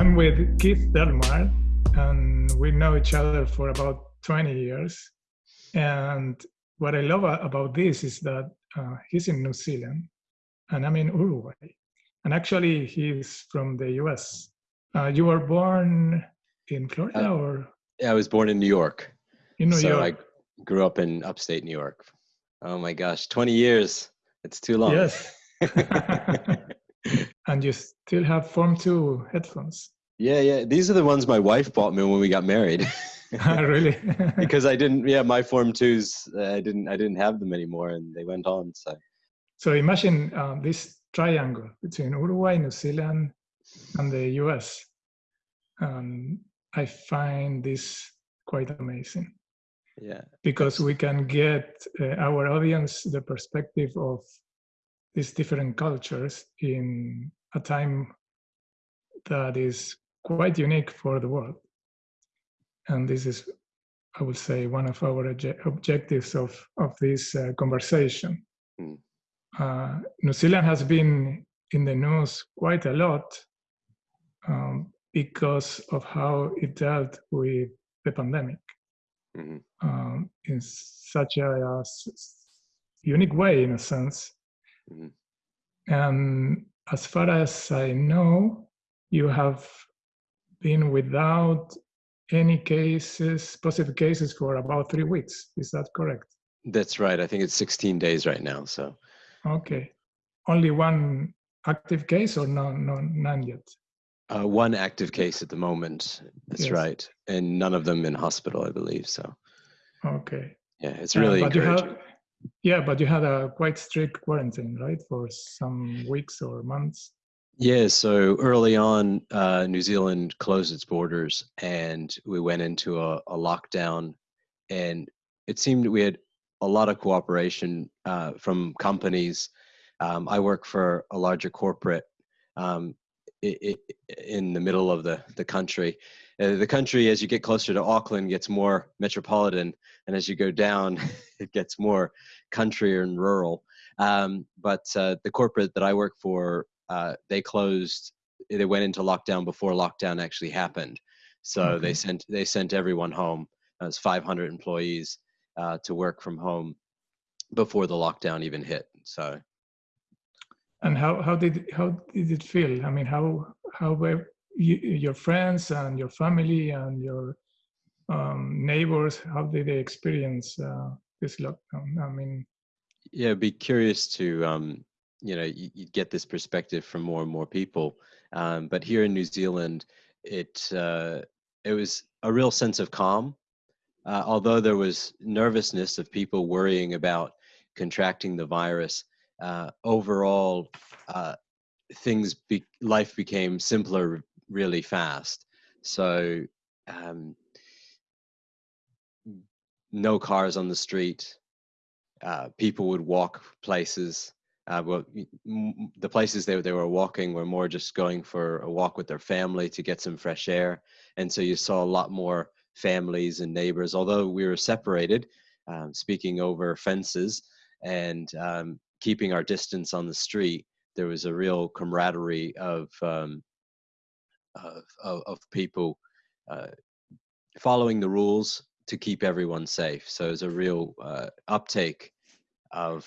I'm with Keith Delmar, and we know each other for about 20 years. And what I love about this is that uh, he's in New Zealand, and I'm in Uruguay. And actually, he's from the US. Uh, you were born in Florida, uh, or? Yeah, I was born in New York. In New so York. I grew up in upstate New York. Oh my gosh, 20 years. It's too long. Yes. and you still have Form 2 headphones. Yeah, yeah. These are the ones my wife bought me when we got married. really? because I didn't. Yeah, my Form Twos. Uh, I didn't. I didn't have them anymore, and they went on. So. So imagine um, this triangle between Uruguay, New Zealand, and the U.S. Um, I find this quite amazing. Yeah. Because we can get uh, our audience the perspective of these different cultures in a time that is quite unique for the world. And this is, I would say, one of our objectives of, of this uh, conversation. Mm. Uh, New Zealand has been in the news quite a lot um, because of how it dealt with the pandemic mm-hmm. um, in such a, a, unique way, in a sense. Mm-hmm. And as far as I know, you have been without any cases, positive cases for about three weeks. Is that correct? That's right. I think it's 16 days right now. So. Okay. Only one active case or no, no, none yet? Uh, one active case at the moment. That's yes. right, and none of them in hospital, I believe. So. Okay. Yeah, it's really uh, but encouraging. You have, yeah, but you had a quite strict quarantine, right, for some weeks or months. Yeah, so early on, uh, New Zealand closed its borders and we went into a, a lockdown. And it seemed we had a lot of cooperation uh, from companies. Um, I work for a larger corporate um, it, it, in the middle of the, the country. Uh, the country, as you get closer to Auckland, gets more metropolitan, and as you go down, it gets more country and rural. Um, but uh, the corporate that I work for uh, they closed they went into lockdown before lockdown actually happened so okay. they sent they sent everyone home as 500 employees uh, to work from home before the lockdown even hit so and how how did how did it feel i mean how how were you, your friends and your family and your um, neighbors how did they experience uh, this lockdown? I mean yeah I'd be curious to um, you know you, you, get this perspective from more and more people. Um, but here in new zealand it uh, it was a real sense of calm uh, although there was nervousness of people worrying about contracting the virus. Uh, overall uh, things be, life became simpler really fast so um, no cars on the street uh, people would walk places uh, well, the places they, they were walking were more just going for a walk with their family to get some fresh air. And so you saw a lot more families and neighbors, although we were separated, um, speaking over fences and um, keeping our distance on the street. There was a real camaraderie of, um, of, of, people uh, following the rules to keep everyone safe. So it was a real uh, uptake of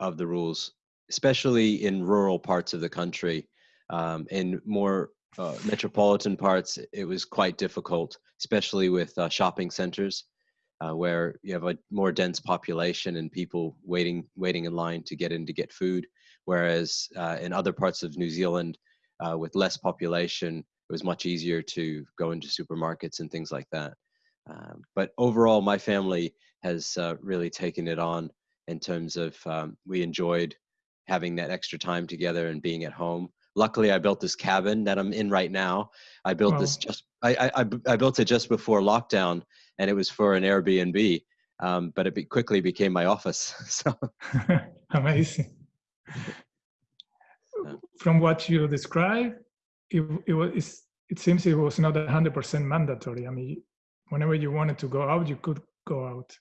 of the rules especially in rural parts of the country. Um, in more uh, metropolitan parts, it was quite difficult, especially with uh, shopping centers, uh, where you have a more dense population and people waiting waiting in line to get in to get food. Whereas uh, in other parts of New Zealand, with less population, it was much easier to go into supermarkets and things like that. Um, but overall, my family has uh, really taken it on in terms of um, we enjoyed having that extra time together and being at home. Luckily, I built this cabin that I'm in right now. I built this just I, I, I built it just before lockdown, and it was for an Airbnb. Um, but it be, quickly became my office. So amazing. From what you describe, it it was it seems it was not hundred percent mandatory. I mean, whenever you wanted to go out, you could go out.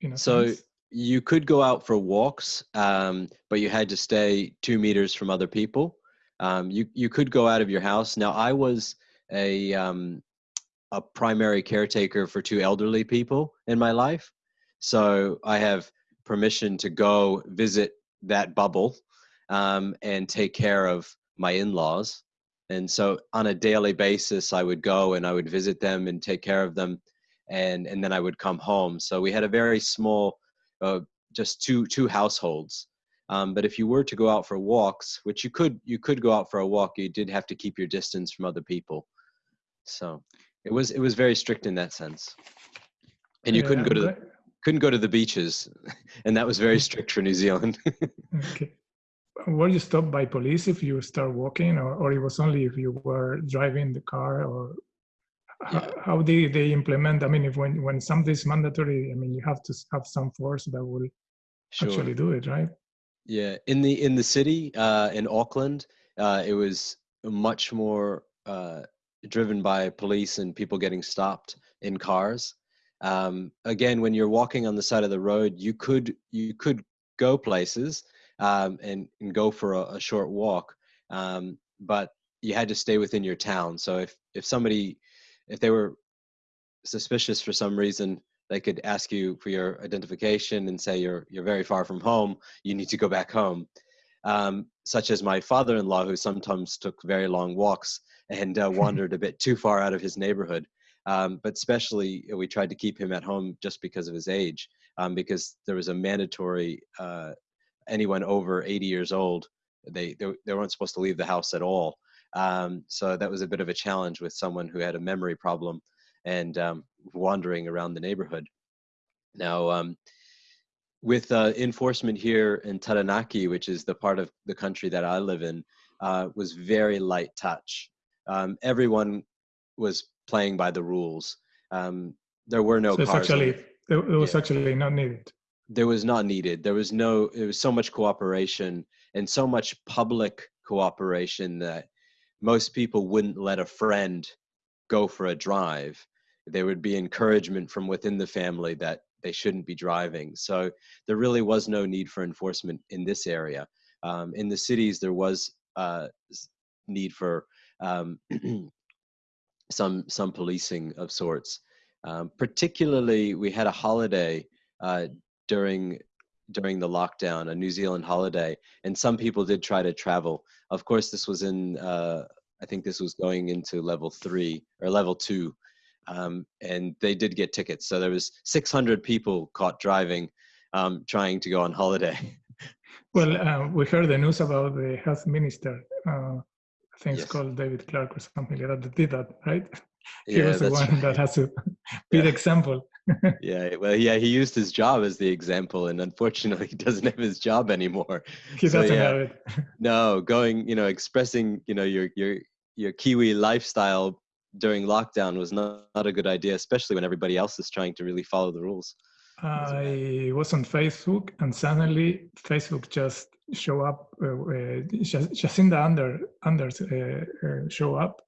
You know. So sense you could go out for walks, um, but you had to stay two meters from other people. Um, you you could go out of your house. Now I was a um, a primary caretaker for two elderly people in my life. So I have permission to go visit that bubble um, and take care of my in-laws. And so on a daily basis, I would go and I would visit them and take care of them, and and then I would come home. So we had a very small, uh, just two two households. Um, but if you were to go out for walks, which you could you could go out for a walk, you did have to keep your distance from other people. So it was it was very strict in that sense, and you Yeah, couldn't go to the, couldn't go to the beaches, and that was very strict for New Zealand. Okay. Were you stopped by police if you start walking, or, or it was only if you were driving the car, or how, Yeah. how did they implement? I mean, if when when something is mandatory, I mean, you have to have some force that will sure. actually do it, right? Yeah, in the in the city uh, in Auckland, uh, it was much more uh, driven by police and people getting stopped in cars. Um, again, when you're walking on the side of the road, you could you could go places um, and, and go for a, a short walk, um, but you had to stay within your town. So if if somebody if they were suspicious for some reason, they could ask you for your identification and say you're you're very far from home. You need to go back home. Um, such as my father-in-law, who sometimes took very long walks and uh, wandered a bit too far out of his neighborhood. Um, but especially, uh, we tried to keep him at home just because of his age, um, because there was a mandatory uh, anyone over 80 years old they, they they weren't supposed to leave the house at all. Um, so that was a bit of a challenge with someone who had a memory problem and um, wandering around the neighborhood. Now, um, with uh, enforcement here in Taranaki, which is the part of the country that I live in, uh, was very light touch. Um, everyone was playing by the rules. Um, there were no so cars. actually it was Yeah. actually not needed. There was not needed. There was no, it was so much cooperation and so much public cooperation that most people wouldn't let a friend go for a drive. There would be encouragement from within the family that they shouldn't be driving. So there really was no need for enforcement in this area. Um, in the cities, there was uh, need for um, some some policing of sorts. Um, particularly, we had a holiday uh, during during the lockdown, a New Zealand holiday, and some people did try to travel. Of course, this was in uh, I think this was going into level three or level two, um, and they did get tickets. So there was 600 people caught driving, um, trying to go on holiday. Well, uh, we heard the news about the health minister. Uh, I think it's Yes. called David Clark or something like that. That did that, right? he yeah, was the one right. that has to be the example. Yeah, well, yeah, he used his job as the example, and unfortunately, he doesn't have his job anymore. He So, doesn't yeah. have it. No, going, you know, expressing, you know, your your your Kiwi lifestyle during lockdown was not, not a good idea, especially when everybody else is trying to really follow the rules. I was on Facebook, and suddenly Facebook just show up. Uh, uh, Jac- Jacinda Under Anders uh, uh, show up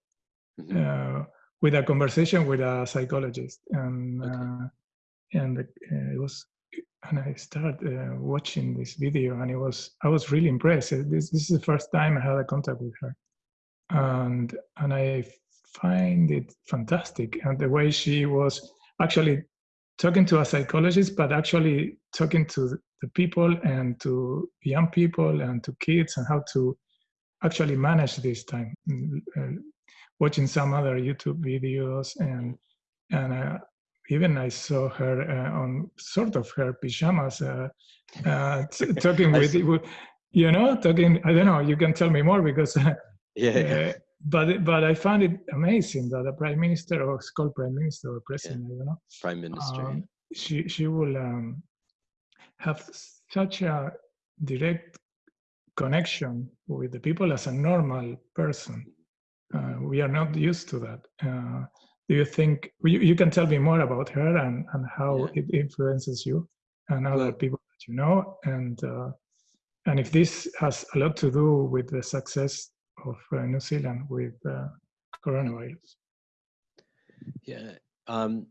Mhm. With a conversation with a psychologist, and Okay. uh, and uh, it was. And I started uh, watching this video, and it was I was really impressed. This this is the first time I had a contact with her, and and I find it fantastic. And the way she was actually talking to a psychologist, but actually talking to the people and to young people and to kids and how to actually manage this time. Mm, uh, watching some other YouTube videos and and uh, even I saw her uh, on sort of her pajamas, uh, uh, t- talking with, with, you know, talking. I don't know. You can tell me more because. Yeah, yeah. Uh, but but I found it amazing that a prime minister or it's called prime minister or president, I don't know, Prime Minister. um, she she will um, have such a direct connection with the people as a normal person. Uh, we are not used to that. Uh, do you think you, you can tell me more about her and, and how Yeah. it influences you and other people that you know and uh, and if this has a lot to do with the success of uh, New Zealand with uh, coronavirus? Yeah. Um,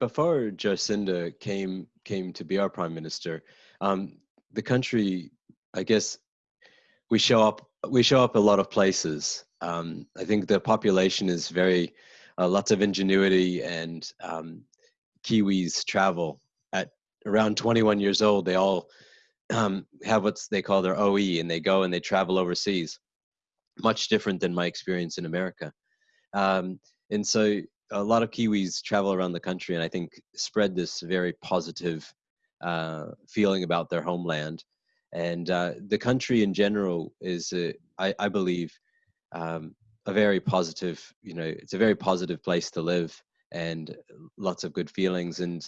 before Jacinda came came to be our prime minister, um, the country, I guess, we show up we show up a lot of places. Um, I think the population is very uh, lots of ingenuity and um, Kiwis travel at around 21 years old. They all um, have what they call their OE, and they go and they travel overseas. Much different than my experience in America, um, and so a lot of Kiwis travel around the country, and I think spread this very positive uh, feeling about their homeland. And uh, the country in general is, I, I, believe, um, a very positive. You know, it's a very positive place to live, and lots of good feelings. And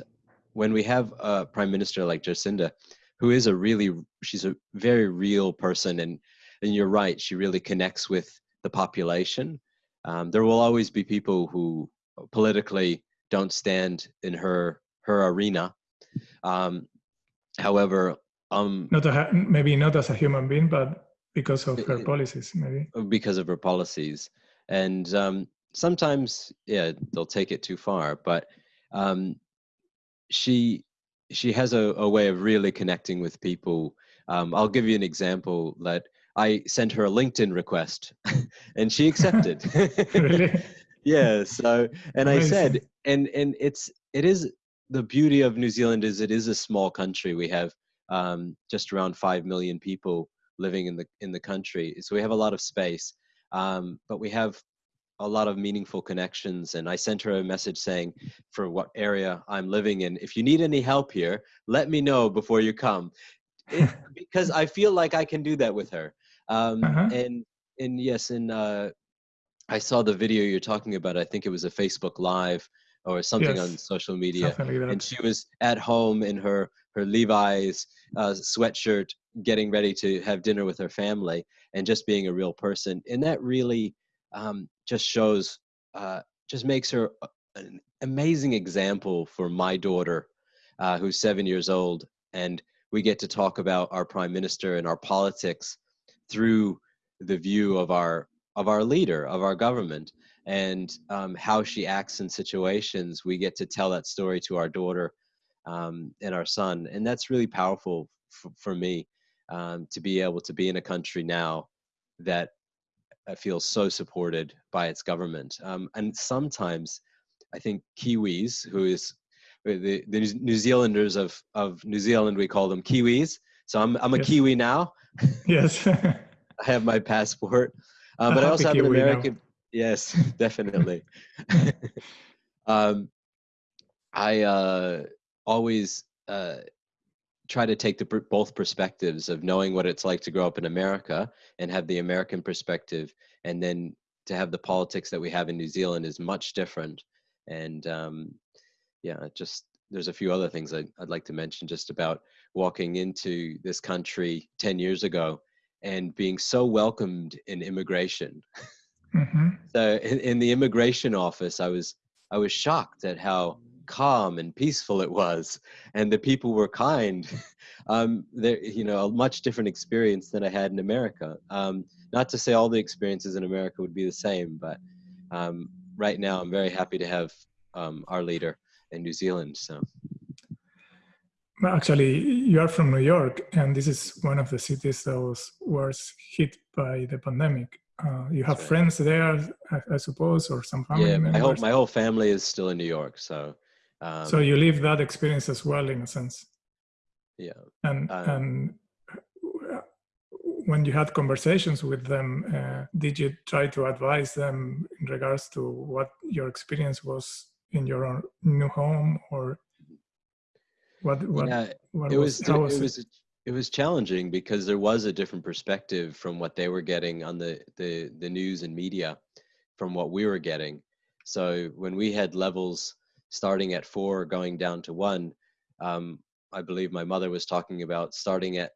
when we have a prime minister like Jacinda, who is a really, she's a very real person, and and you're right, she really connects with the population. Um, there will always be people who politically don't stand in her her arena. Um, however, um, not a, maybe not as a human being, but because of her policies, maybe because of her policies, and um, sometimes, yeah, they'll take it too far. But um, she she has a, a way of really connecting with people. Um, I'll give you an example that I sent her a LinkedIn request, and she accepted. really? yeah so and i said and and it's it is the beauty of new zealand is it is a small country we have um, just around 5 million people living in the in the country so we have a lot of space um, but we have a lot of meaningful connections and i sent her a message saying for what area i'm living in if you need any help here let me know before you come it, because i feel like i can do that with her um, uh-huh. and and yes and uh, I saw the video you're talking about. I think it was a Facebook Live or something yes, on social media, and she was at home in her her Levi's uh, sweatshirt, getting ready to have dinner with her family, and just being a real person. And that really um, just shows, uh, just makes her an amazing example for my daughter, uh, who's seven years old, and we get to talk about our prime minister and our politics through the view of our of our leader, of our government, and um, how she acts in situations. We get to tell that story to our daughter um, and our son, and that's really powerful f- for me um, to be able to be in a country now that uh, feels so supported by its government. Um, and sometimes, I think Kiwis, who is uh, the, the New Zealanders of, of New Zealand, we call them Kiwis. So I'm I'm a yes. Kiwi now. Yes. I have my passport. Um, but I also have an American. Yes, definitely. um, I uh, always uh, try to take the both perspectives of knowing what it's like to grow up in America and have the American perspective, and then to have the politics that we have in New Zealand is much different. And um, yeah, just there's a few other things I'd, I'd like to mention just about walking into this country 10 years ago and being so welcomed in immigration. Mm-hmm. so in, in, the immigration office, I was I was shocked at how calm and peaceful it was, and the people were kind. um, there, you know, a much different experience than I had in America. Um, not to say all the experiences in America would be the same, but um, right now I'm very happy to have um, our leader in New Zealand. So. Actually, you are from New York, and this is one of the cities that was worst hit by the pandemic. Uh, you have right. friends there, I, I, suppose, or some family yeah, members. my whole my whole family is still in New York, so. Um, so you live that experience as well, in a sense. Yeah. And um, and uh, when you had conversations with them, uh, did you try to advise them in regards to what your experience was in your own new home, or what, what, yeah, what it was, was, was it, was it was challenging because there was a different perspective from what they were getting on the the the news and media from what we were getting. So when we had levels starting at four going down to one, um, I believe my mother was talking about starting at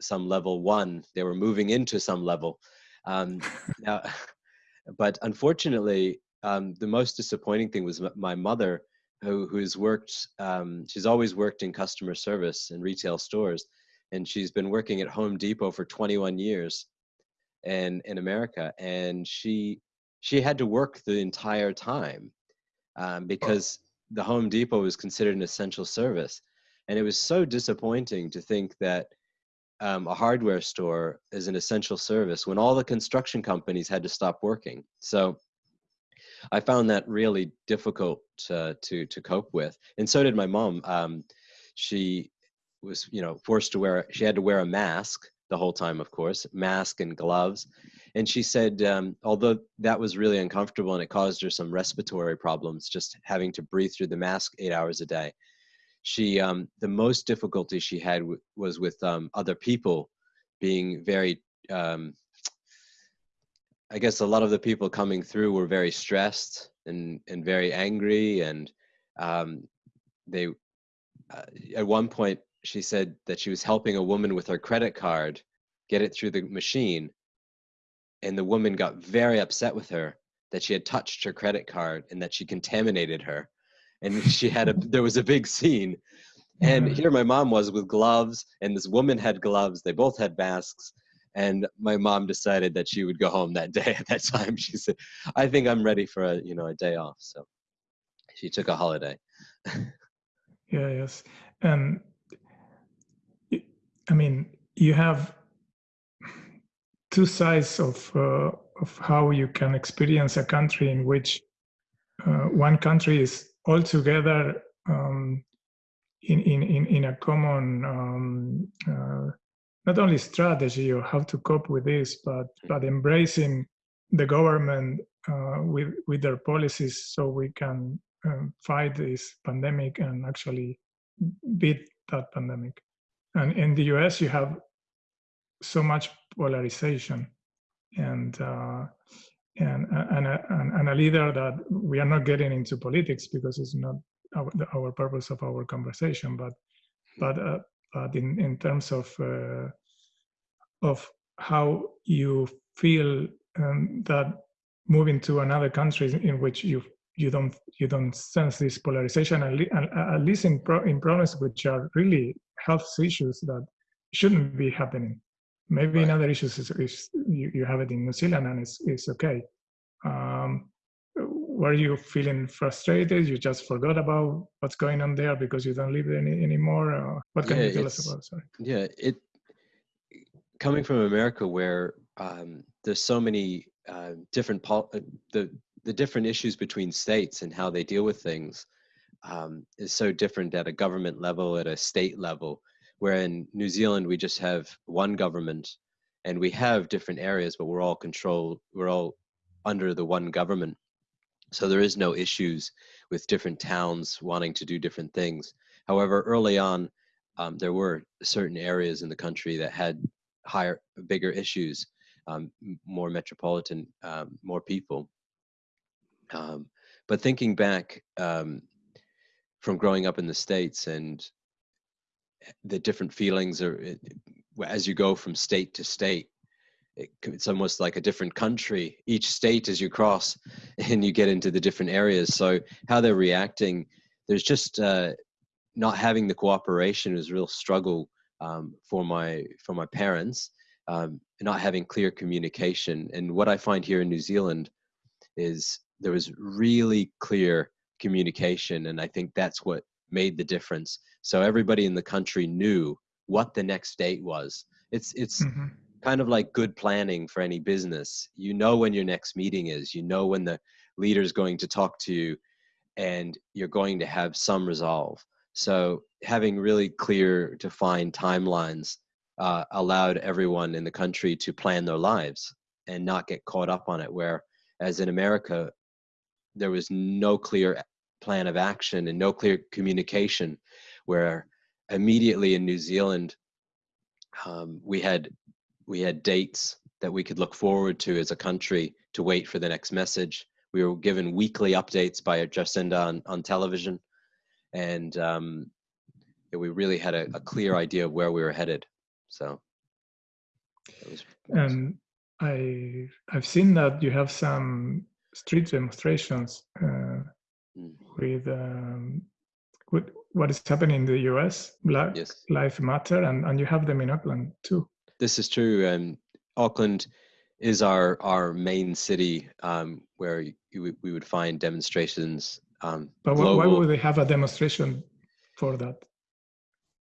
some level one. They were moving into some level. Um, now, but unfortunately, um, the most disappointing thing was my mother who who's worked um, she's always worked in customer service in retail stores and she's been working at home depot for 21 years and in america and she she had to work the entire time um, because the home depot was considered an essential service and it was so disappointing to think that um, a hardware store is an essential service when all the construction companies had to stop working. So I found that really difficult uh, to to cope with, and so did my mom. Um, she was, you know, forced to wear. She had to wear a mask the whole time, of course, mask and gloves. And she said, um, although that was really uncomfortable and it caused her some respiratory problems, just having to breathe through the mask eight hours a day, she um, the most difficulty she had was with um, other people being very um, I guess a lot of the people coming through were very stressed and and very angry, and um, they uh, at one point she said that she was helping a woman with her credit card get it through the machine, and the woman got very upset with her that she had touched her credit card and that she contaminated her, and she had a there was a big scene. And here my mom was with gloves, and this woman had gloves. They both had masks, and my mom decided that she would go home that day at that time she said i think i'm ready for a you know a day off so she took a holiday yeah yes and i mean you have two sides of uh, of how you can experience a country in which uh, one country is altogether um, in, in, in, in a common um, uh, not only strategy or how to cope with this, but but embracing the government uh, with with their policies so we can um, fight this pandemic and actually beat that pandemic. And in the U.S., you have so much polarization and. Uh, and, and, a, and a leader that we are not getting into politics because it's not our, our purpose of our conversation, but but uh, but in, in terms of uh, of how you feel um, that moving to another country in which you you don't you don't sense this polarization at, least in pro, in problems which are really health issues that shouldn't be happening maybe right. in other issues is, is you, you, have it in new zealand and it's, it's okay um, were you feeling frustrated? You just forgot about what's going on there because you don't live there any, anymore? Or what can yeah, you tell us about? Sorry. Yeah, it coming from America, where um, there's so many uh, different pol- uh, the the different issues between states and how they deal with things um, is so different at a government level, at a state level. Where in New Zealand we just have one government, and we have different areas, but we're all controlled. We're all under the one government so there is no issues with different towns wanting to do different things. However, early on, um, there were certain areas in the country that had higher, bigger issues, um, more metropolitan, um, more people. Um, but thinking back um, from growing up in the States and the different feelings are, as you go from state to state, it's almost like a different country. Each state as you cross and you get into the different areas. So how they're reacting there's just uh, not having the cooperation is a real struggle um, for my for my parents um, not having clear communication. And what i find here in new zealand is there was really clear communication and i think that's what made the difference so everybody in the country knew what the next date was it's it's mm-hmm kind of like good planning for any business. You know when your next meeting is, you know when the leader is going to talk to you, and you're going to have some resolve. So having really clear, defined timelines uh, allowed everyone in the country to plan their lives and not get caught up on it. Where, as in America, there was no clear plan of action and no clear communication. Where immediately in New Zealand, um, we had we had dates that we could look forward to as a country to wait for the next message. We were given weekly updates by Jacinda on, on television, and um, we really had a, a, clear idea of where we were headed. So, was, and I I've seen that you have some street demonstrations uh, mm. With um, with what is happening in the U.S. Black yes. Lives Matter, and and you have them in Auckland too this is true. Um, Auckland is our our main city um, where you, we would find demonstrations. Um, but why, why, would they have a demonstration for that?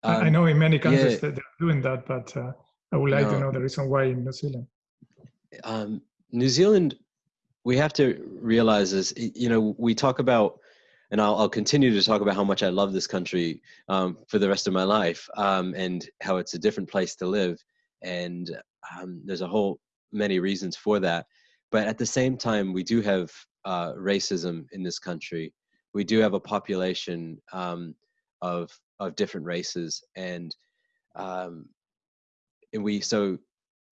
Um, I know in many countries yeah. that they're doing that, but uh, I would like No. to know the reason why in New Zealand. um, New Zealand, we have to realize is, you know, we talk about, and I'll, I'll continue to talk about how much I love this country um, for the rest of my life um, and how it's a different place to live. And um, there's a whole many reasons for that. But at the same time, we do have uh, racism in this country. We do have a population um, of of different races, and um, and we so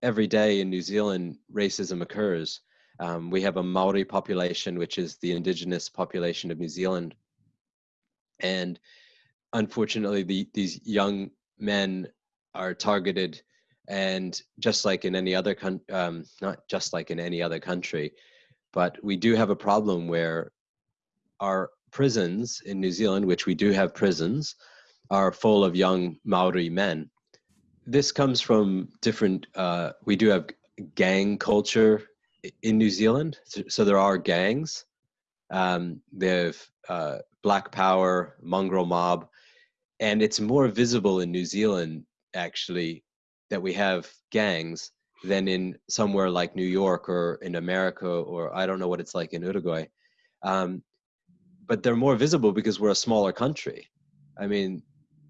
every day in New Zealand, racism occurs. Um, we have a Maori population, which is the indigenous population of New Zealand, and unfortunately, the, these young men are targeted, and just like in any other coun- um, not just like in any other country, but we do have a problem where our prisons in New Zealand, which we do have prisons, are full of young Maori men. This comes from different uh, we do have gang culture in new zealand so, there are gangs um, they have uh, black power mongrel mob and it's more visible in new zealand actually that we have gangs than in somewhere like new york or in america or i don't know what it's like in uruguay um, but they're more visible because we're a smaller country i mean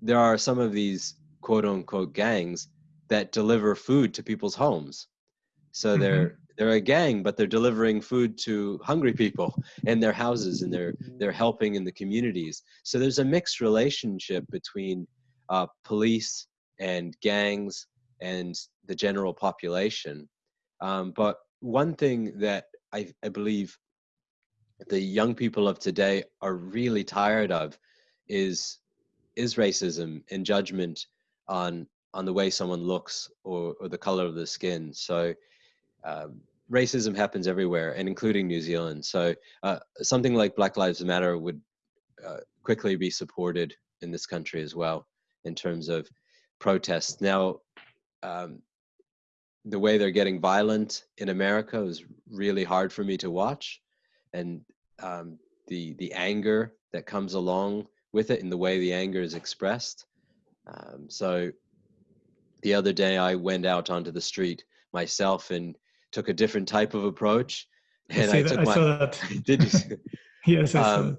there are some of these quote unquote gangs that deliver food to people's homes. So Mhm. they're they're a gang, but they're delivering food to hungry people in their houses, and they're they're helping in the communities. So there's a mixed relationship between uh, police and gangs and the general population. Um, but one thing that I, I believe the young people of today are really tired of is is racism and judgment on on the way someone looks or, or the color of the skin. So um, racism happens everywhere, and including New Zealand. So uh, something like Black Lives Matter would uh, quickly be supported in this country as well in terms of protests. Now, um, the way they're getting violent in America is really hard for me to watch, and um, the the anger that comes along with it and the way the anger is expressed. Um, so the other day I went out onto the street myself and took a different type of approach. And I that, took I my saw that. did you yes, I saw um,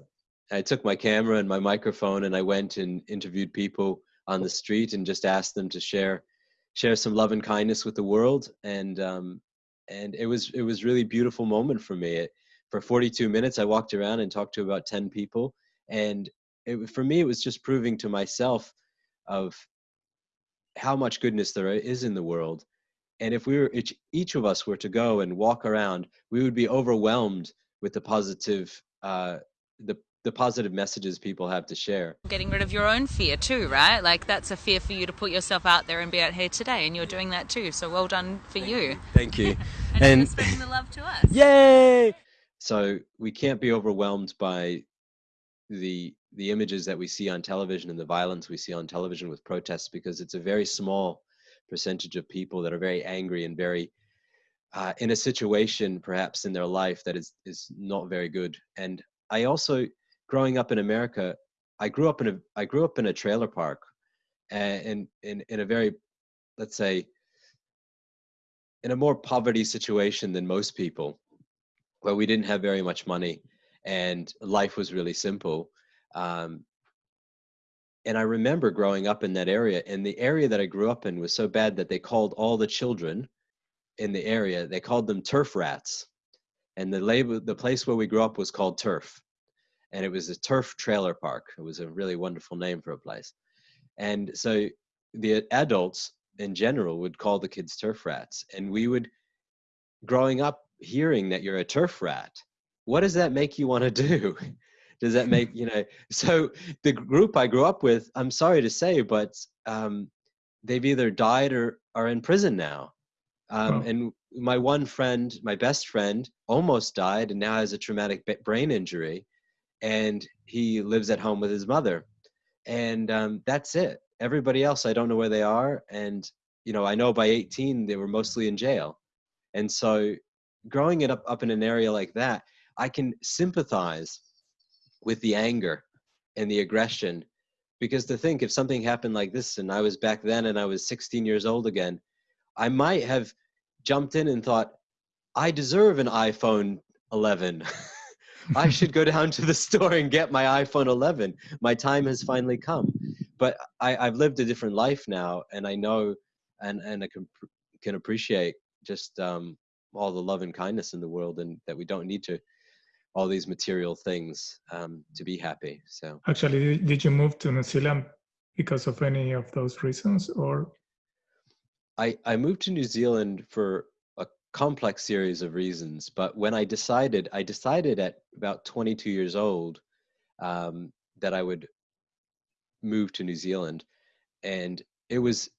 I took my camera and my microphone and I went and interviewed people on the street and just asked them to share share some love and kindness with the world and um, and it was it was really beautiful moment for me. It, for 42 minutes, I walked around and talked to about 10 people, and it, for me, it was just proving to myself of how much goodness there is in the world. And if we were each, each of us were to go and walk around, we would be overwhelmed with the positive uh, the the positive messages people have to share. Getting rid of your own fear too, right? Like that's a fear for you to put yourself out there and be out here today, and you're doing that too. So well done for you. Thank you. And, And- spreading the love to us. Yay! So we can't be overwhelmed by the the images that we see on television and the violence we see on television with protests because it's a very small percentage of people that are very angry and very uh, in a situation perhaps in their life that is is not very good. And I also growing up in America, I grew up in a I grew up in a trailer park, and in in, in a very let's say in a more poverty situation than most people where we didn't have very much money and life was really simple. Um, and I remember growing up in that area, and the area that I grew up in was so bad that they called all the children in the area, they called them turf rats. And the label, the place where we grew up was called Turf. And it was a turf trailer park. It was a really wonderful name for a place. And so the adults in general would call the kids turf rats. And we would, growing up, hearing that you're a turf rat, what does that make you want to do? Does that make, you know, so the group I grew up with, I'm sorry to say, but um, they've either died or are in prison now. Um, Wow. And my one friend, my best friend, almost died and now has a traumatic brain injury. And he lives at home with his mother. And um, that's it. Everybody else, I don't know where they are. And, you know, I know by 18, they were mostly in jail. And so growing it up, up in an area like that, I can sympathize with the anger and the aggression. Because to think if something happened like this and I was back then and I was 16 years old again, I might have jumped in and thought, I deserve an iPhone 11. I should go down to the store and get my iPhone 11. My time has finally come. But I, I've lived a different life now, and I know, and and I can can appreciate just um, all the love and kindness in the world, and that we don't need to all these material things um, to be happy. So actually, did you move to New Zealand because of any of those reasons, or? I I moved to New Zealand for a complex series of reasons. But when I decided, I decided at about 22 years old um, that I would move to New Zealand, and it was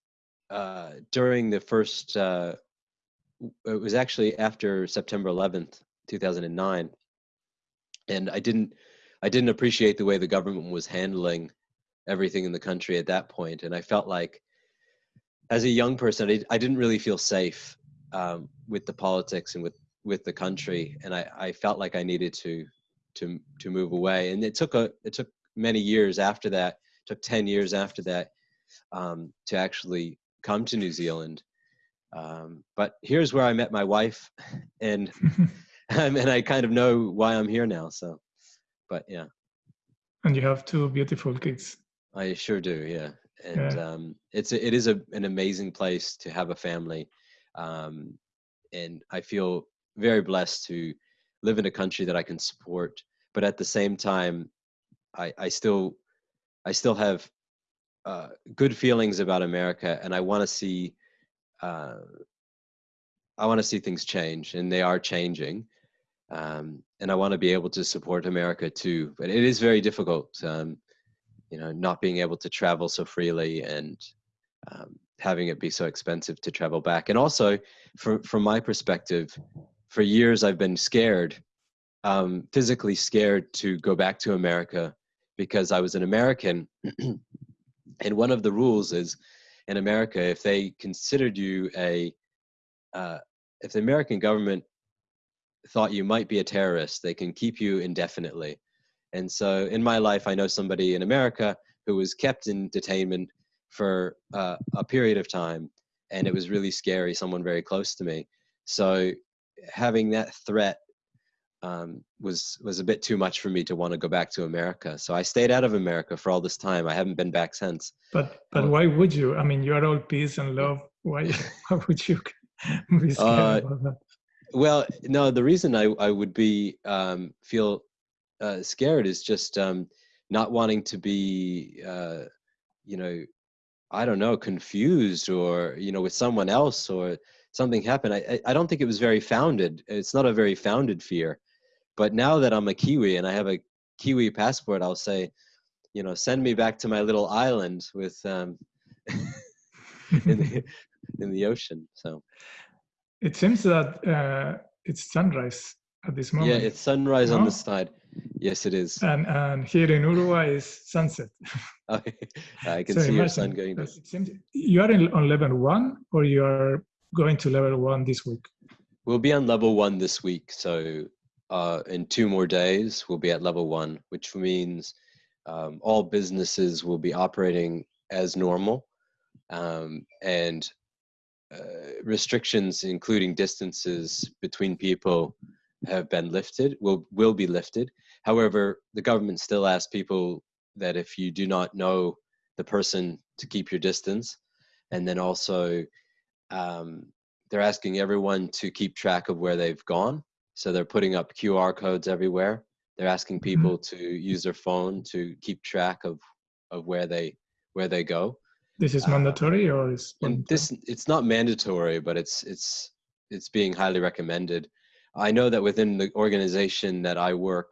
uh, during the first. Uh, it was actually after September 11th, 2009, and I didn't. I didn't appreciate the way the government was handling everything in the country at that point, and I felt like, as a young person, I, I didn't really feel safe um, with the politics and with with the country, and I, I felt like I needed to to to move away. And it took a it took many years after that. Took ten years after that um, to actually come to New Zealand. Um, but here's where I met my wife, and and I kind of know why I'm here now. So, but yeah. And you have two beautiful kids. I sure do. Yeah, and yeah. Um, it's a, it is a, an amazing place to have a family um, and I feel very blessed to live in a country that I can support. But at the same time, I, I still I still have uh, good feelings about America, and I want to see uh, I want to see things change, and they are changing. Um, and I want to be able to support America too. But it is very difficult, um, you know, not being able to travel so freely and um, having it be so expensive to travel back. And also, from from my perspective, for years I've been scared, um, physically scared to go back to America because I was an American. and one of the rules is in America, if they considered you a, uh, if the American government thought you might be a terrorist, they can keep you indefinitely. And so in my life, I know somebody in America who was kept in detainment for uh, a period of time and it was really scary someone very close to me so having that threat um, was was a bit too much for me to want to go back to America. So I stayed out of America for all this time. I haven't been back since. But but um, why would you? I mean, you are all peace and love. Why why would you be scared uh, about that? Well, no. The reason I I would be um, feel uh, scared is just um, not wanting to be uh, you know I don't know, confused or, you know, with someone else or something happened. I, I don't think it was very founded. It's not a very founded fear. But now that I'm a Kiwi and I have a Kiwi passport, I'll say, you know, send me back to my little island with um, in, the, in the ocean. So it seems that uh, it's sunrise at this moment. Yeah, it's sunrise no? on the side. Yes, it is. And and here in Uruguay is sunset. okay. I can so see your sun going down. You are in, on level one, or you are going to level one this week? We'll be on level one this week. So uh, in two more days, we'll be at level one, which means um, all businesses will be operating as normal, um, and restrictions, including distances between people, have been lifted. Will will be lifted. However, the government still asks people that if you do not know the person to keep your distance and then also um, they're asking everyone to keep track of where they've gone so they're putting up qr codes everywhere they're asking mm-hmm. people mm-hmm. to use their phone to keep track of of where they where they go this is uh, mandatory uh, or is and this it's not mandatory but it's it's it's being highly recommended i know that within the organization that i work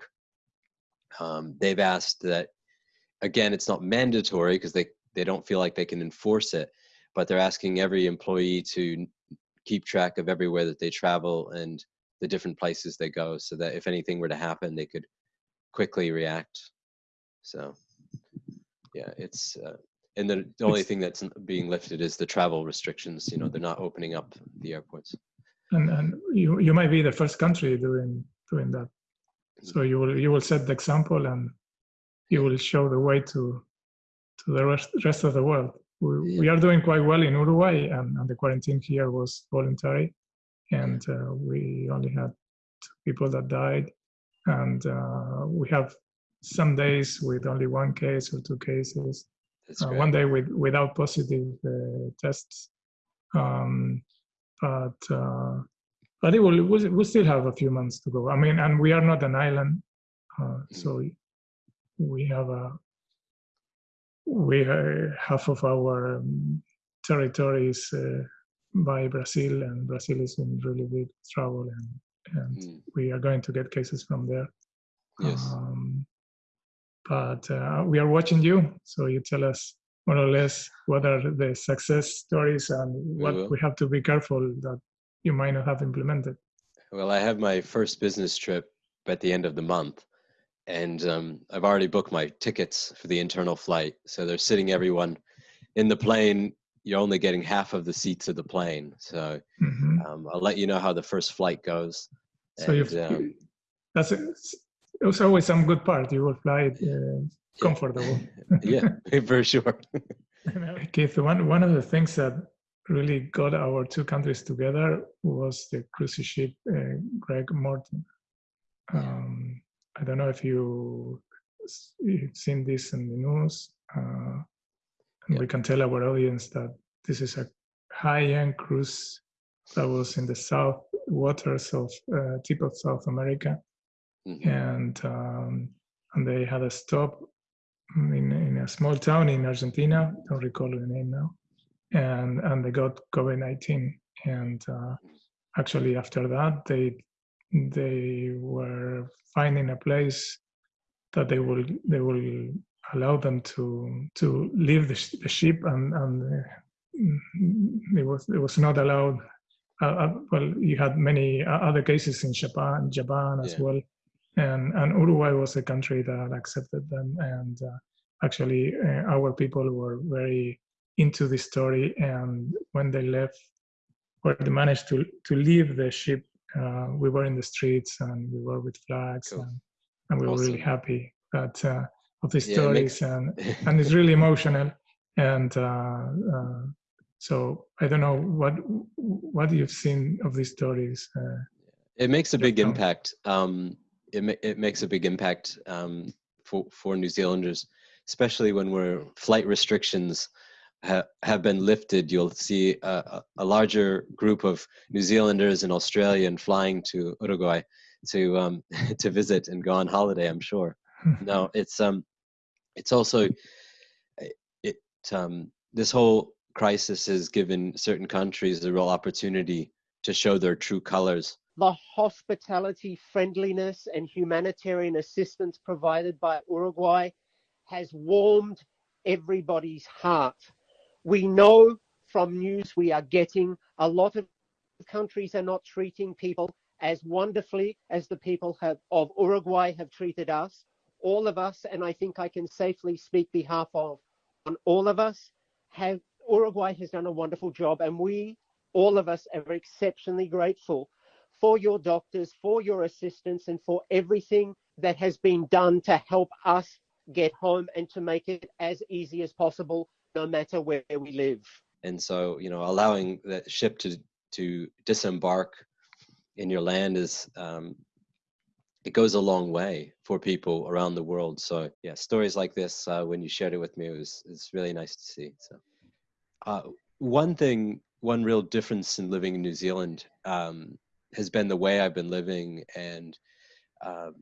um, they've asked that again, it's not mandatory because they, they don't feel like they can enforce it, but they're asking every employee to keep track of everywhere that they travel and the different places they go so that if anything were to happen, they could quickly react. So yeah, it's, uh, and the, the only thing that's being lifted is the travel restrictions. You know, they're not opening up the airports. And, and you, you might be the first country doing, doing that. So you will, you will set the example and you will show the way to to the rest, rest of the world we, we are doing quite well in Uruguay, and, and the quarantine here was voluntary, and uh, we only had two people that died, and uh, we have some days with only one case or two cases, uh, one day with without positive uh, tests, um, but uh, but it will we we still have a few months to go. I mean, and we are not an island, uh, so we have a we half of our um, territory is uh, by Brazil, and Brazil is in really big trouble, and and Mm, we are going to get cases from there. yes. Um, but uh, we are watching you, so you tell us more or less what are the success stories and what will. we have to be careful that you might not have implemented. Well, I have my first business trip at the end of the month, and um, I've already booked my tickets for the internal flight. So they're sitting everyone in the plane. You're only getting half of the seats of the plane. So Mhm. um, I'll let you know how the first flight goes. So you've, And, um, that's it's always some good part. You will fly it uh, comfortable. yeah, for sure. Keith, one one of the things that really got our two countries together was the cruise ship uh, Greg Mortimer. Um, I don't know if you you've seen this in the news. Uh, and Yeah. We can tell our audience that this is a high-end cruise that was in the south waters of uh, tip of South America Mhm. and um, and they had a stop in in a small town in Argentina. Don't recall the name now, and and they got COVID nineteen. And uh, actually, after that, they they were finding a place that they will they will allow them to to leave the, sh- the ship and and uh, it was it was not allowed. Uh, uh, well, you had many uh, other cases in Japan, Japan as Yeah. well, and and Uruguay was a country that accepted them. And uh, actually, uh, our people were very into this story. And when they left, or they managed to to leave the ship, uh, we were in the streets and we were with flags, Cool. and, and we were really happy that uh, of these Yeah, it stories makes- and and it's really emotional and uh, uh, so i don't know what what you've seen of these stories uh, It makes a big impact. Um, it ma- it makes a big impact um, for for New Zealanders, especially when we're flight restrictions ha- have been lifted. You'll see a, a- larger group of New Zealanders and Australian flying to Uruguay to um, to visit and go on holiday. I'm sure. No, it's um, it's also it, it um, this whole crisis has given certain countries the real opportunity to show their true colors. The hospitality, friendliness, and humanitarian assistance provided by Uruguay has warmed everybody's heart. We know from news we are getting a lot of countries are not treating people as wonderfully as the people have, of Uruguay have treated us. All of us, and I think I can safely speak behalf of on all of us, have Uruguay has done a wonderful job, and we, all of us, are exceptionally grateful for your doctors, for your assistance, and for everything that has been done to help us get home and to make it as easy as possible, no matter where we live. and so you know allowing that ship to to disembark in your land is um, it goes a long way for people around the world so yeah stories like this uh, when you shared it with me it was it's really nice to see so uh, one thing one real difference in living in new zealand um, has been the way i've been living and um,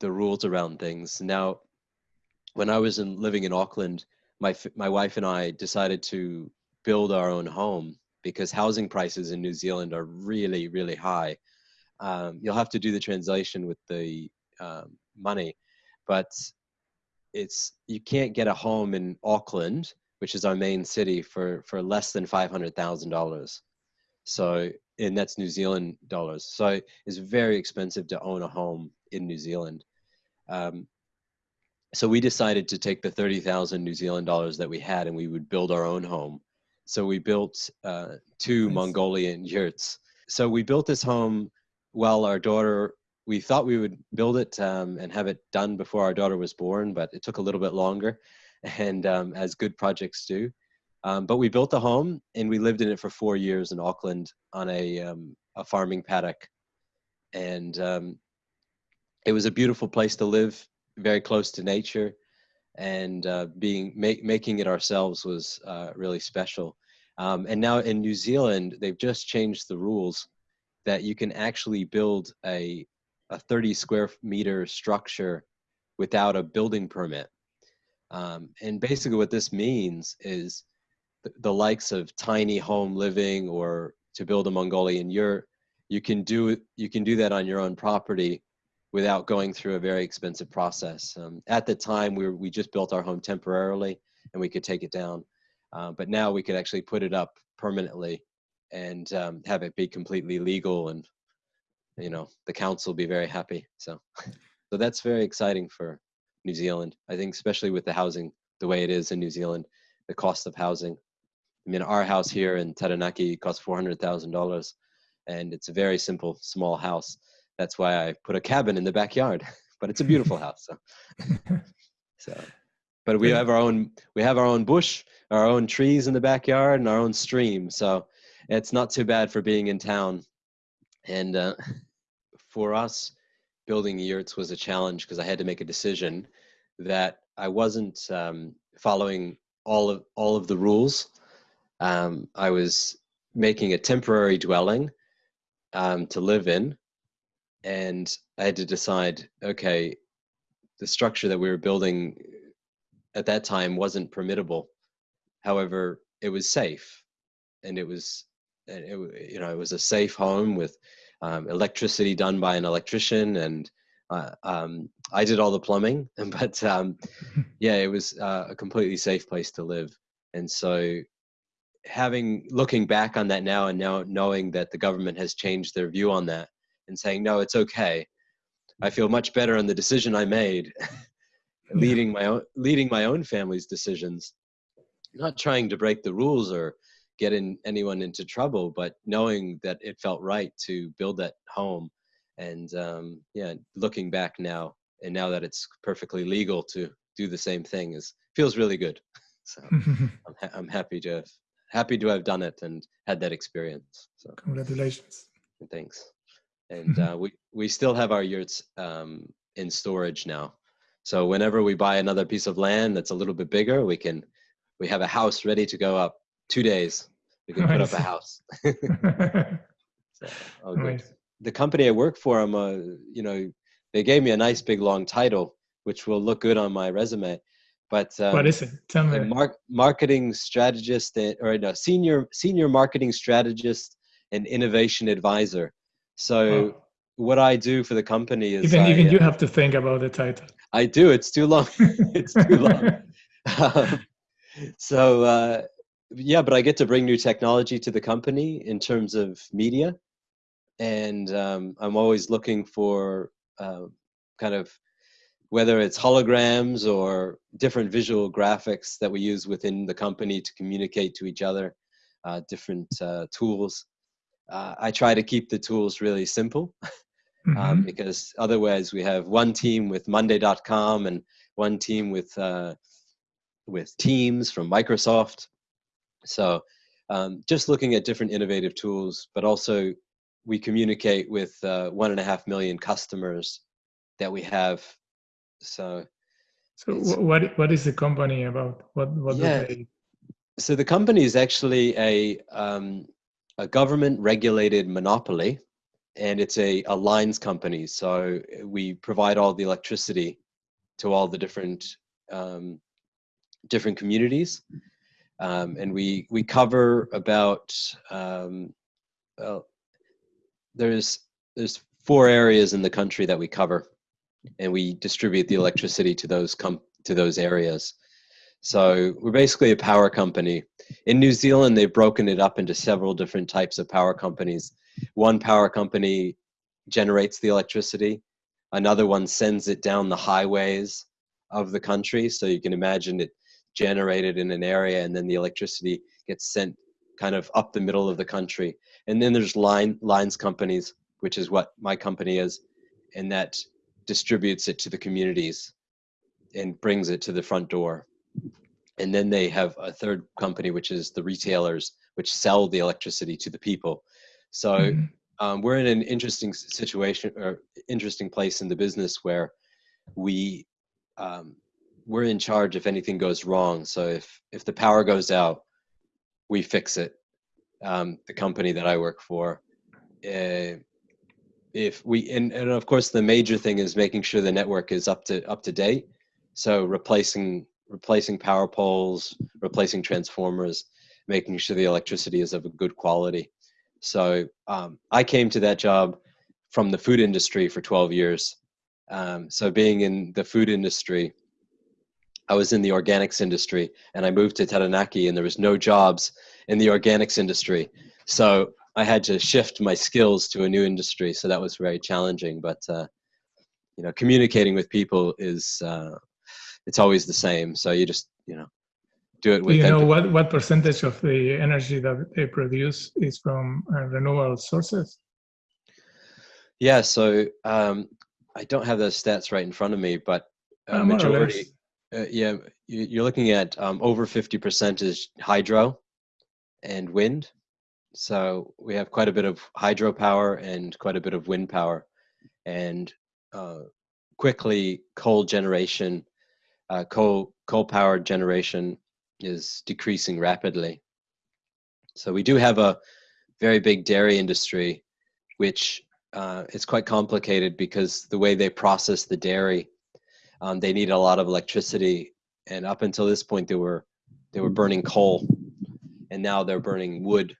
the rules around things now when i was in, living in auckland my my wife and I decided to build our own home because housing prices in New Zealand are really really high. Um, you'll have to do the translation with the um, money, but it's you can't get a home in Auckland, which is our main city, for for less than five hundred thousand dollars. So and that's New Zealand dollars. So it's very expensive to own a home in New Zealand. Um, so we decided to take the 30,000 New Zealand dollars that we had and we would build our own home. So we built uh, two Nice. Mongolian yurts. So we built this home while our daughter, we thought we would build it um, and have it done before our daughter was born, but it took a little bit longer. And um, as good projects do, Um, but we built a home and we lived in it for four years in Auckland on a um, a farming paddock, and um, it was a beautiful place to live, very close to nature, and uh, being ma- making it ourselves was uh, really special. Um, and now in New Zealand, they've just changed the rules that you can actually build a a 30 square meter structure without a building permit. Um, and basically, what this means is the, likes of tiny home living or to build a Mongolian yurt, you can do you can do that on your own property without going through a very expensive process. Um, at the time, we were, we just built our home temporarily, and we could take it down. Uh, but now we could actually put it up permanently and um, have it be completely legal and you know the council be very happy so so that's very exciting for new zealand i think especially with the housing the way it is in new zealand the cost of housing i mean our house here in taranaki costs $400000 and it's a very simple small house. That's why i put a cabin in the backyard but it's a beautiful house so. So but we have our own we have our own bush our own trees in the backyard and our own stream so it's not too bad for being in town. And uh, for us, building yurts was a challenge because I had to make a decision that I wasn't um, following all of all of the rules. Um, I was making a temporary dwelling um, to live in, and I had to decide, okay, the structure that we were building at that time wasn't permittable. However, it was safe, and it was, it, you know, it was a safe home with um, electricity done by an electrician and uh, um, I did all the plumbing, but um, yeah, it was uh, a completely safe place to live. And so, having looking back on that now, and now knowing that the government has changed their view on that and saying no, it's okay, I feel much better on the decision I made, leading my own leading my own family's decisions, not trying to break the rules or getting anyone into trouble, but knowing that it felt right to build that home. And um, yeah, looking back now, and now that it's perfectly legal to do the same thing, is feels really good. So I'm, ha- I'm happy to have happy to have done it and had that experience. So congratulations. Thanks. And uh, we we still have our yurts um, in storage now. So whenever we buy another piece of land that's a little bit bigger, we can we have a house ready to go up two days. We can put up a house. so, good. Nice. The company I work for, I'm a, you know, they gave me a nice big long title, which will look good on my resume. But um, what is it? Tell me. Mar- marketing strategist, and, or no, senior senior marketing strategist and innovation advisor. So oh. what I do for the company is even I, even you uh, have to think about the title. I do. It's too long. it's too long. um, so uh, yeah, but I get to bring new technology to the company in terms of media, and um, I'm always looking for uh, kind of whether it's holograms or different visual graphics that we use within the company to communicate to each other, uh, different uh, tools. Uh, I try to keep the tools really simple um, mm-hmm. because otherwise we have one team with Monday.com and one team with uh, with Teams from Microsoft so um, just looking at different innovative tools, but also we communicate with uh, one and a half million customers that we have. So, so what what is the company about? What what yeah. They... So the company is actually a um, a government regulated monopoly, and it's a, a lines company. So we provide all the electricity to all the different um, different communities um, and we we cover about um, well, there's there's four areas in the country that we cover, and we distribute the mm-hmm. electricity to those com- to those areas. So we're basically a power company. In New Zealand, they've broken it up into several different types of power companies. One power company generates the electricity. Another one sends it down the highways of the country. So you can imagine it generated in an area and then the electricity gets sent kind of up the middle of the country and then there's line lines companies which is what my company is and that distributes it to the communities and brings it to the front door. And then they have a third company which is the retailers which sell the electricity to the people. So Mhm. um, we're in an interesting situation or interesting place in the business where we um, we're in charge if anything goes wrong. So if if the power goes out we fix it. Um, the company that i work for uh, if we and, and of course the major thing is making sure the network is up to up to date. So replacing replacing power poles replacing transformers making sure the electricity is of a good quality. So um, i came to that job from the food industry for 12 years. Um, so being in the food industry i was in the organics industry and i moved to taranaki and there was no jobs in the organics industry. So I had to shift my skills to a new industry, so that was very challenging. But uh, you know, communicating with people is uh, it's always the same. So you just you know do it Do with you know what, what percentage of the energy that they produce is from uh, renewable sources? Yeah. So um, I don't have those stats right in front of me, but Uh, majority. Uh, yeah, you- you're looking at um, over fifty percent is hydro and wind. So we have quite a bit of hydropower and quite a bit of wind power, and uh, quickly coal generation, uh, coal coal powered generation is decreasing rapidly. So we do have a very big dairy industry, which uh, it's quite complicated because the way they process the dairy, um, they need a lot of electricity, and up until this point they were they were burning coal, and now they're burning wood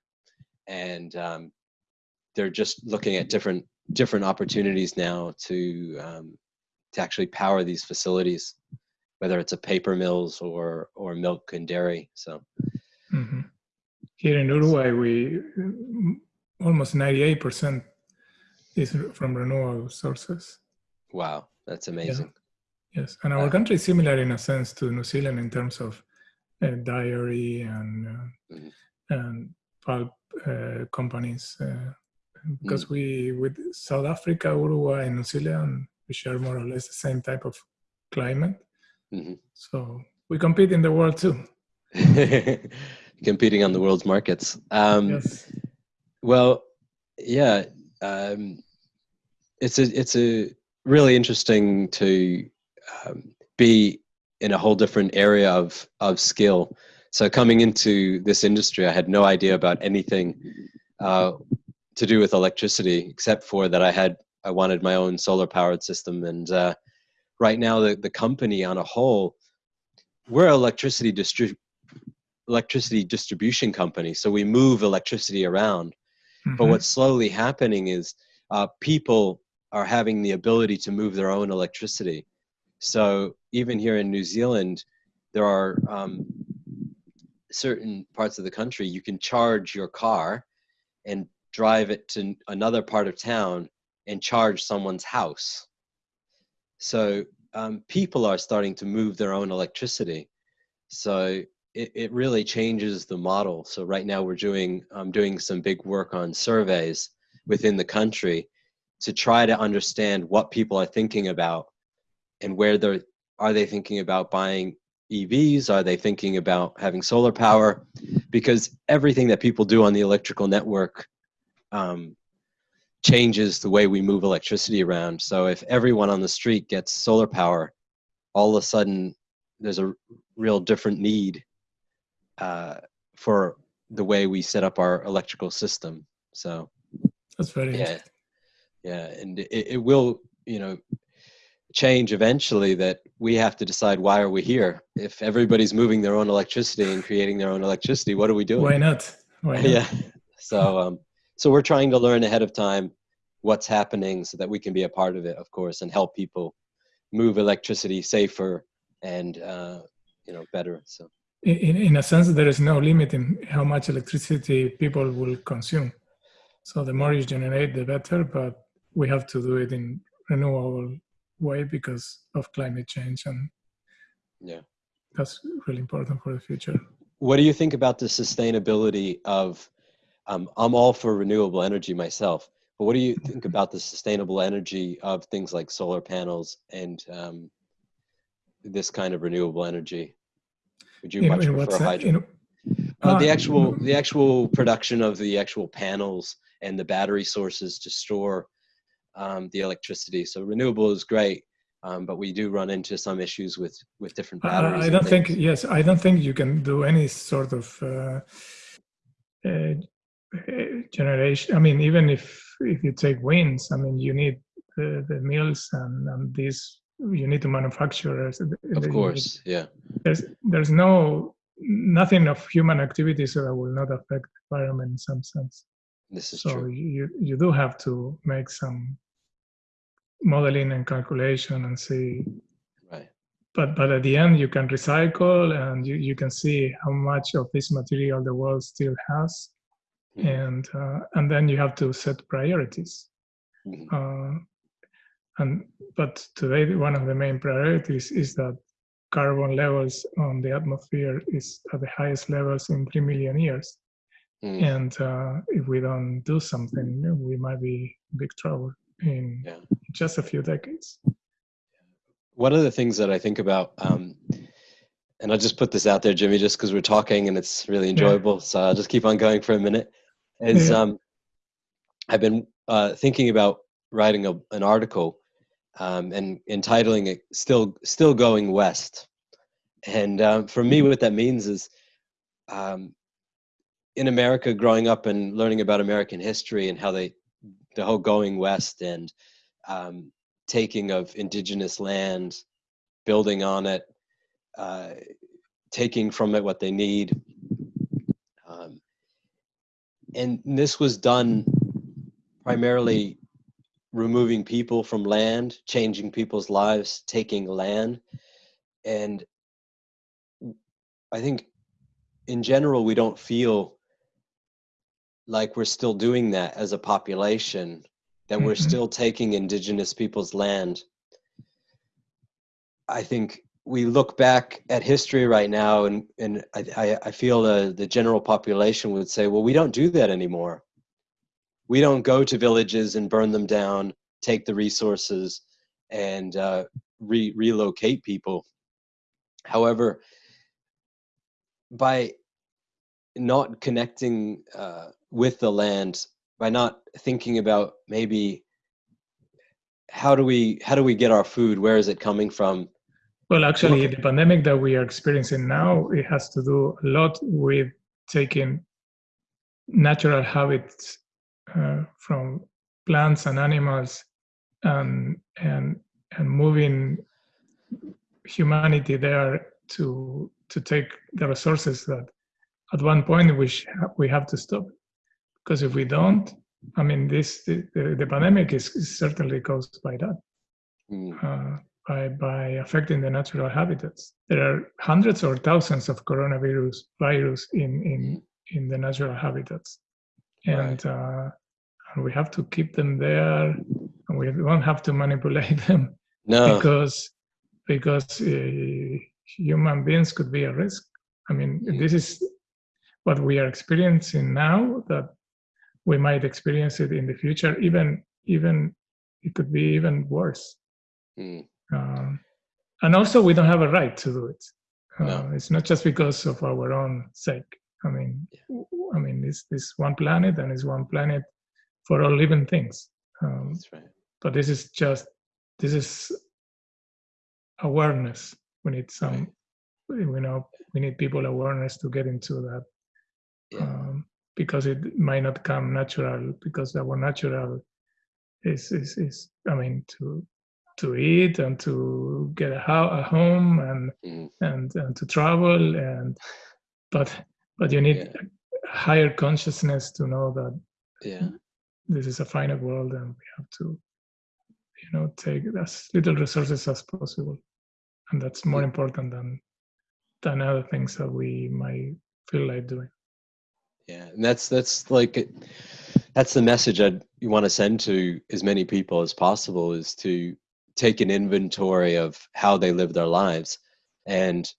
and um, they're just looking at different different opportunities now to um, to actually power these facilities, whether it's a paper mills or or milk and dairy. So Mhm. Here in Uruguay, we mm, almost 98% is from renewable sources. wow, that's amazing. Yes, and our country is similar in a sense to New Zealand in terms of uh, dairy and uh, Mhm. and pulp uh, companies. Uh, Mm. because we with South Africa, Uruguay, and New Zealand, we share more or less the same type of climate. Mhm. So we compete in the world too. Competing on the world's markets. Um, yes. Well, yeah, um, it's a it's a really interesting to um, be in a whole different area of of skill. So coming into this industry, I had no idea about anything uh, to do with electricity, except for that I had I wanted my own solar powered system, and uh, right now the the company on a whole, we're electricity distri- electricity distribution company, so we move electricity around but Mhm. what's slowly happening is uh, people are having the ability to move their own electricity. So even here in New Zealand, there are um, certain parts of the country you can charge your car and drive it to another part of town and charge someone's house. So um, people are starting to move their own electricity. So it, it really changes the model. So right now we're doing um, doing some big work on surveys within the country to try to understand what people are thinking about and where they're are they thinking about buying EVs? Are they thinking about having solar power? Because everything that people do on the electrical network um, changes the way we move electricity around. So if everyone on the street gets solar power, all of a sudden there's a real different need uh, for the way we set up our electrical system. So That's very yeah, interesting. yeah, and it, it will, you know, change eventually. That we have to decide why are we here. If everybody's moving their own electricity and creating their own electricity, what are we doing? Why not? Why not? yeah. So um, so we're trying to learn ahead of time what's happening so that we can be a part of it, of course, and help people move electricity safer and uh, you know better. So. In, in- in a sense, there is no limit in how much electricity people will consume. So the more you generate, the better. But we have to do it in renewable way because of climate change, and Yeah. that's really important for the future. What do you think about the sustainability of? Um, I'm all for renewable energy myself, but what do you think about the sustainable energy of things like solar panels and um, this kind of renewable energy? Would you In, much in prefer what's that? hydro? In, Uh, the Ah, actual the actual production of the actual panels and the battery sources to store um, the electricity. So renewable is great, um, but we do run into some issues with with different batteries. I don't think yes, I don't think you can do any sort of uh, uh, uh, generation. I mean, even if if you take winds, I mean, you need the, the mills and, and these you need to manufacture. uh, Of course, yeah, there's there's no nothing of human activity so that will not affect the environment in some sense. this is so true. you you do have to make some modeling and calculation and see Right. but but at the end you can recycle and you, you can see how much of this material the world still has Mhm. and uh, and then you have to set priorities Mhm. uh, and but today one of the main priorities is that carbon levels on the atmosphere is at the highest levels in 3 million years Mm. and uh, if we don't do something we might be in big trouble in Yeah. just a few decades one of the things that I think about, um, and I'll just put this out there, Jimmy, just because we're talking and it's really enjoyable. So I'll just keep on going for a minute. Is Yeah. um, I've been uh, thinking about writing a, an article um, and entitling it "Still Still Going West," and um, for me, what that means is. Um, in America, growing up and learning about American history and how they, the whole going west and um, taking of indigenous land, building on it, uh, taking from it what they need. Um, and this was done primarily removing people from land, changing people's lives, taking land. And I think in general, we don't feel like we're still doing that as a population that we're Mhm. still taking indigenous people's land. I think we look back at history right now, and, and I, I, I feel the, the general population would say, well, we don't do that anymore. We don't go to villages and burn them down, take the resources, and uh, re- relocate people. However, by not connecting uh, with the land by not thinking about maybe how do we how do we get our food? Where is it coming from? Well, actually, the pandemic that we are experiencing now, it has to do a lot with taking natural habits uh, from plants and animals and and and moving humanity there to to take the resources that at one point we we have to stop. Because if we don't i mean this the, the, pandemic is, is certainly caused by that. Mm, uh, by by affecting the natural habitats. There are hundreds or thousands of coronavirus virus in in in the natural habitats, and uh, and we have to keep them there, and we don't have to manipulate them no. because because uh, human beings could be a risk. I mean, Mm. this is what we are experiencing now. That we might experience it in the future. Even even it could be even worse. Mm, Um, and also, we don't have a right to do it. Uh, No. It's not just because of our own sake. I mean, w- I mean, it's this one planet, and it's one planet for all living things. Um, that's right but this is just this is awareness. We need some, we know, we need people awareness to get into that yeah. um, because it might not come natural because our natural is is, is I mean to to eat and to get a, ho- a home and mm, and and to travel and but but you need Yeah. a higher consciousness to know that yeah. this is a finite world and we have to you know take as little resources as possible. And that's more important than than other things that we might feel like doing yeah and that's that's like that's the message i you want to send to as many people as possible is to take an inventory of how they live their lives and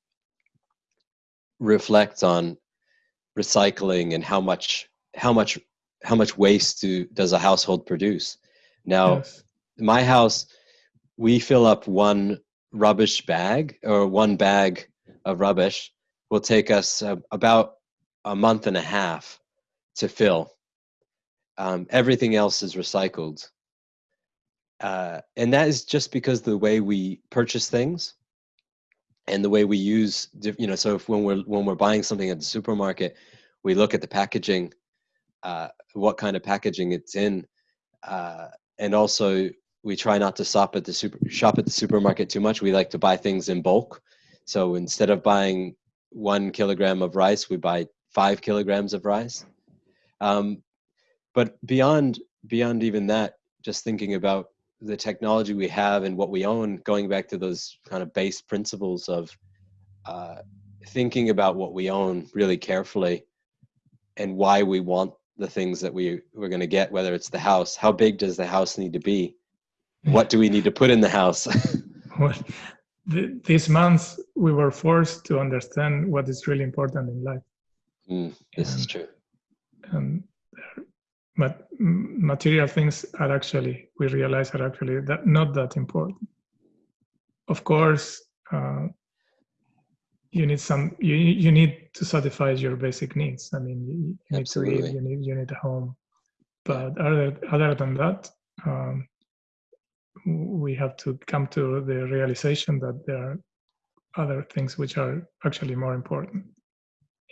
reflect on recycling and how much how much how much waste do, does a household produce. Now yes. my house we fill up one rubbish bag or one bag of rubbish will take us uh, about a month and a half to fill. Um, everything else is recycled. Uh, and that is just because the way we purchase things and the way we use, you know, so if when we're, when we're buying something at the supermarket, we look at the packaging, uh, what kind of packaging it's in. Uh, and also we try not to stop at the super shop at the supermarket too much. We like to buy things in bulk. So instead of buying one kilogram of rice, we buy five kilograms of rice. Um, but beyond beyond even that, just thinking about the technology we have and what we own, going back to those kind of base principles of uh, thinking about what we own really carefully and why we want the things that we we're going to get, whether it's the house, how big does the house need to be? What do we need to put in the house? well, th- this month we were forced to understand what is really important in life. Mm, this and, is true. And but material things are actually we realize are actually that not that important. Of course, uh, you need some you you need to satisfy your basic needs. I mean, you, you need to eat, you need you need a home, but other other than that, um, we have to come to the realization that there are other things which are actually more important.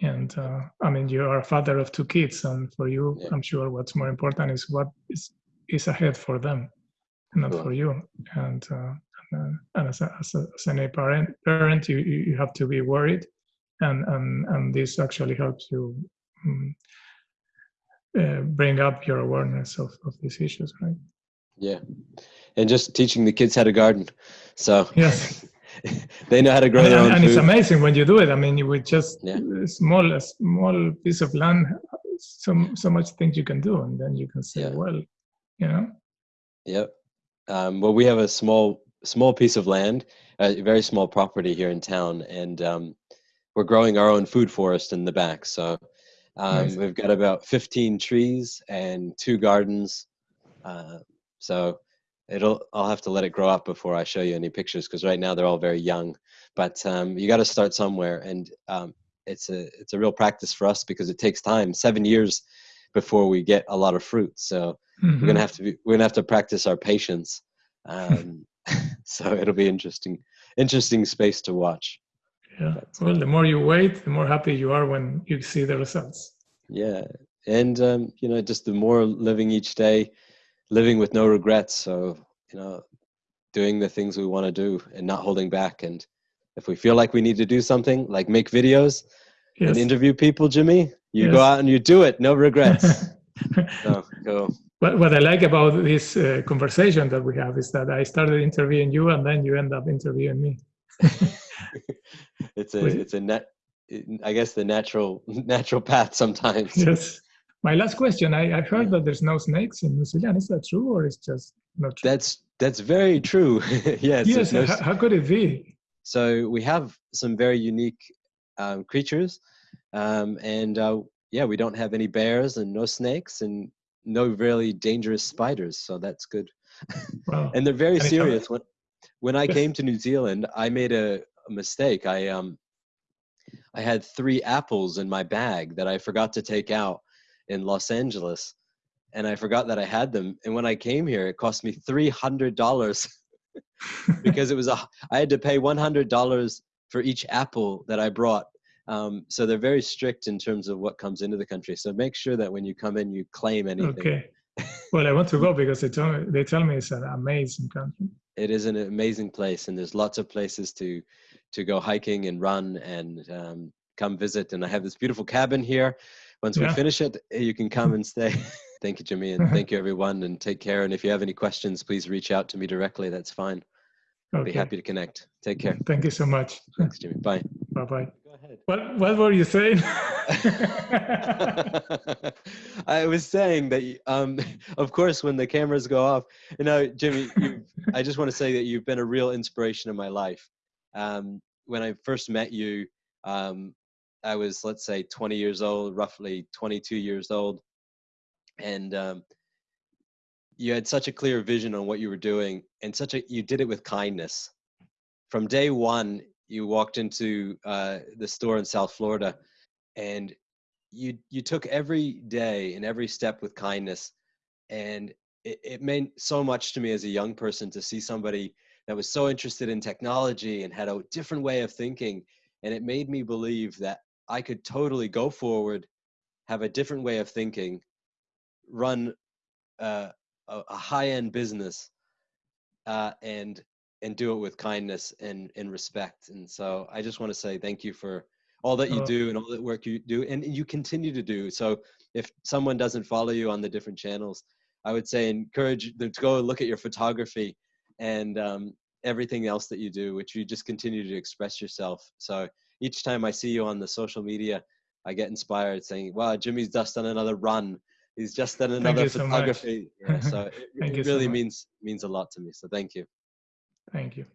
And uh, I mean, you are a father of two kids, and for you, yeah. I'm sure what's more important is what is is ahead for them, not for you. And uh, uh, and as, a, as, a, as a parent, parent you, you have to be worried, and and and this actually helps you um, uh, bring up your awareness of, of these issues, right? Yeah, and just teaching the kids how to garden, so yes. they know how to grow and, their own and food. it's amazing when you do it. I mean, you would just yeah. a small a small piece of land, so so much things you can do, and then you can say, yeah. well, you know. Yep. Um, well, we have a small small piece of land, a very small property here in town, and um, we're growing our own food forest in the back. So um, nice. we've got about 15 trees and two gardens. Uh, so it'll I'll have to let it grow up before I show you any pictures because right now they're all very young. But um, you got to start somewhere, and um, it's a it's a real practice for us because it takes time, seven years before we get a lot of fruit. So mm-hmm. we're gonna have to be, we're gonna have to practice our patience. Um, so it'll be interesting interesting space to watch yeah but, well the more you wait the more happy you are when you see the results yeah and um, you know just the more living each day living with no regrets so you know doing the things we want to do and not holding back and if we feel like we need to do something like make videos yes. and interview people jimmy you yes. go out and you do it no regrets so go what, what I like about this uh, conversation that we have is that I started interviewing you and then you end up interviewing me. it's a it's a net I guess the natural natural path sometimes. Yes. My last question, I, I heard that there's no snakes in New Zealand. Is that true or is just not true? That's that's very true. yes. Yes, no, how, how, could it be? So we have some very unique um, creatures. Um, and uh, yeah, we don't have any bears and no snakes and no really dangerous spiders, so that's good. Wow. and they're very serious. When when I came to New Zealand, I made a, a mistake. I um I had three apples in my bag that I forgot to take out in Los Angeles, and I forgot that I had them. And when I came here, it cost me three hundred dollars because it was a I had to pay one hundred dollars for each apple that I brought um, so they're very strict in terms of what comes into the country. So make sure that when you come in, you claim anything. Okay. Well, I want to go because they tell me, they tell me it's an amazing country. It is an amazing place, and there's lots of places to to go hiking and run and um, come visit. And I have this beautiful cabin here. Once yeah. we finish it, you can come and stay. thank you, Jimmy, and thank you, everyone, and take care. And if you have any questions, please reach out to me directly. That's fine. I'll okay. be happy to connect. Take care. Thank you so much. Thanks, Jimmy. Bye. Bye bye. Go ahead. What What were you saying? I was saying that, um, of course, when the cameras go off, you know, Jimmy, I just want to say that you've been a real inspiration in my life. Um, when I first met you, um, I was, let's say, 20 years old, roughly 22 years old, and um, you had such a clear vision on what you were doing and such a you did it with kindness. From day one you walked into uh, the store in South Florida, and you you took every day and every step with kindness, and it, it meant so much to me as a young person to see somebody that was so interested in technology and had a different way of thinking, and it made me believe that I could totally go forward, have a different way of thinking, run uh, a, a high-end business, uh, and and do it with kindness and, and respect. And so I just want to say thank you for all that you Oh. do and all that work you do and you continue to do. So if someone doesn't follow you on the different channels, I would say encourage them to go look at your photography and um, everything else that you do, which you just continue to express yourself. So each time I see you on the social media, I get inspired saying, wow, Jimmy's just done another run. He's just done another you so photography. Yeah, so it, it so really much. means means a lot to me. So thank you. Thank you.